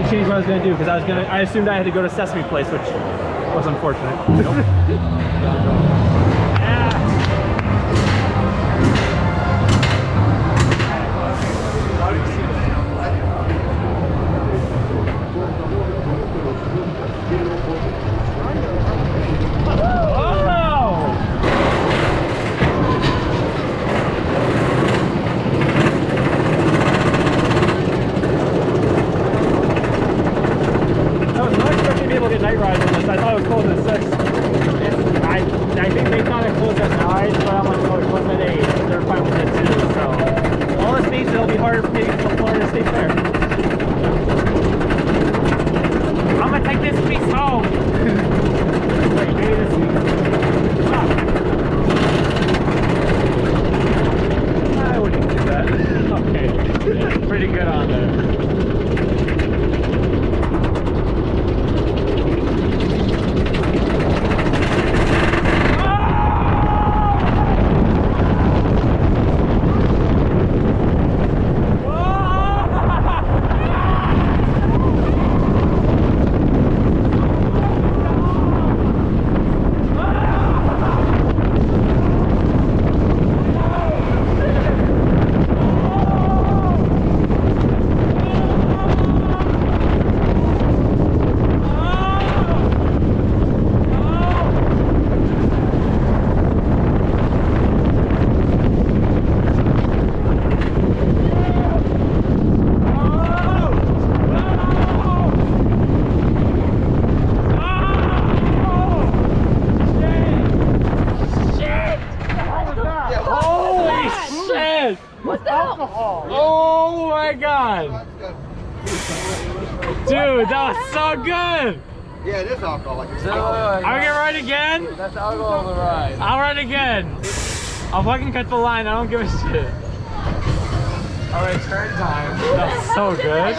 might change what I was gonna do because I was gonna. I assumed I had to go to Sesame Place, which was unfortunate. Oh! I was not expecting to be able to get night rides closed at 6. It's, I, I think they thought it closed at 9, but I'm like, no, it closed at 8. They're fine with it too, so. All this means it'll be harder for me to Florida State Fair. I'm gonna take this piece home. Wait, maybe this piece. Ah. I wouldn't do that. okay. Pretty good on there. Holy shit! What's alcohol? Oh my god! Dude, that was so good! Yeah, it is alcohol. Like it's I'm gonna ride again? That's alcohol on the ride. I'll ride again! I'll fucking cut the line, I don't give a shit. Alright, turn time. That's so good.